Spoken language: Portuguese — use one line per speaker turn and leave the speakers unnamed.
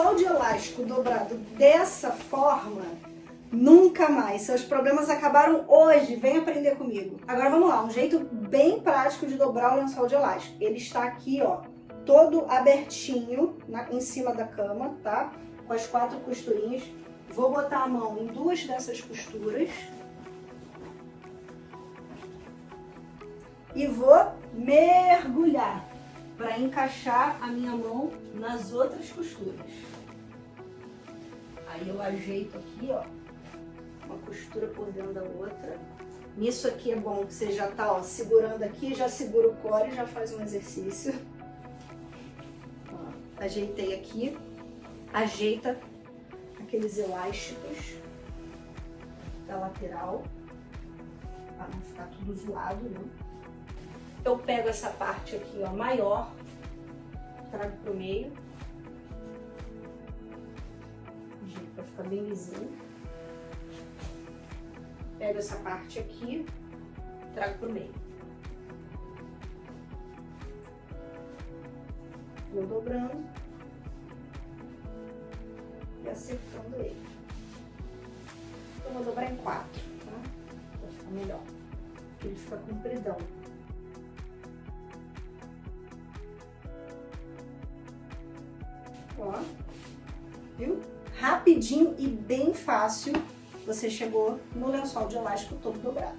lençol de elástico dobrado dessa forma, nunca mais. Seus problemas acabaram hoje, vem aprender comigo. Agora vamos lá, um jeito bem prático de dobrar o lençol de elástico. Ele está aqui, ó, todo abertinho na, em cima da cama, tá? Com as quatro costurinhas. Vou botar a mão em duas dessas costuras. E vou mergulhar para encaixar a minha mão nas outras costuras. Aí eu ajeito aqui, ó, uma costura por dentro da outra. Nisso aqui é bom que você já tá, ó, segurando aqui, já segura o core e já faz um exercício. Ó, ajeitei aqui, ajeita aqueles elásticos da lateral, para não ficar tudo zoado, né? Eu pego essa parte aqui, ó, maior, trago pro meio, para ficar bem lisinho. Pego essa parte aqui, trago pro meio. Vou dobrando e acertando ele. Eu vou dobrar em quatro, tá? Pra ficar melhor. Porque ele fica compridão. Ó, viu? Rapidinho e bem fácil você chegou no lençol de elástico todo dobrado.